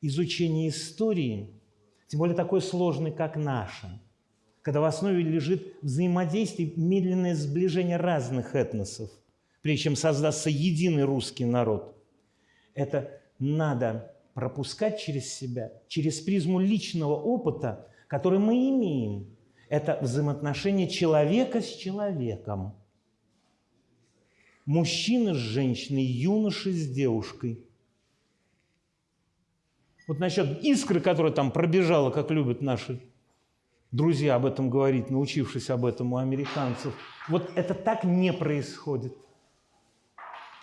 изучение истории, тем более такой сложной, как наша, когда в основе лежит взаимодействие, медленное сближение разных этносов, прежде чем создастся единый русский народ. Это надо пропускать через себя, через призму личного опыта, который мы имеем. Это взаимоотношение человека с человеком. Мужчины с женщиной, юноши с девушкой. Вот насчет искры, которая там пробежала, как любят наши друзья об этом говорить, научившись об этом у американцев. Вот это так не происходит.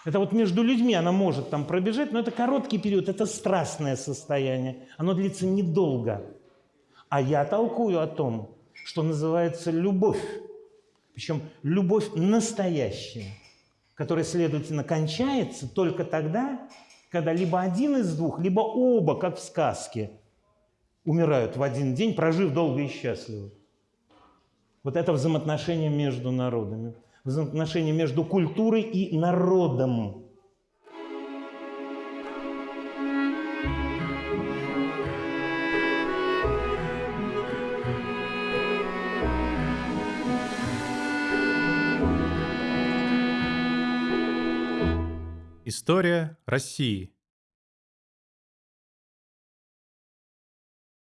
Это вот между людьми она может там пробежать, но это короткий период, это страстное состояние. Оно длится недолго. А я толкую о том, что называется любовь. Причем любовь настоящая, которая, следовательно, кончается только тогда, когда либо один из двух, либо оба, как в сказке, умирают в один день, прожив долго и счастливо. Вот это взаимоотношение между народами взаимоотношения между культурой и народом. История России.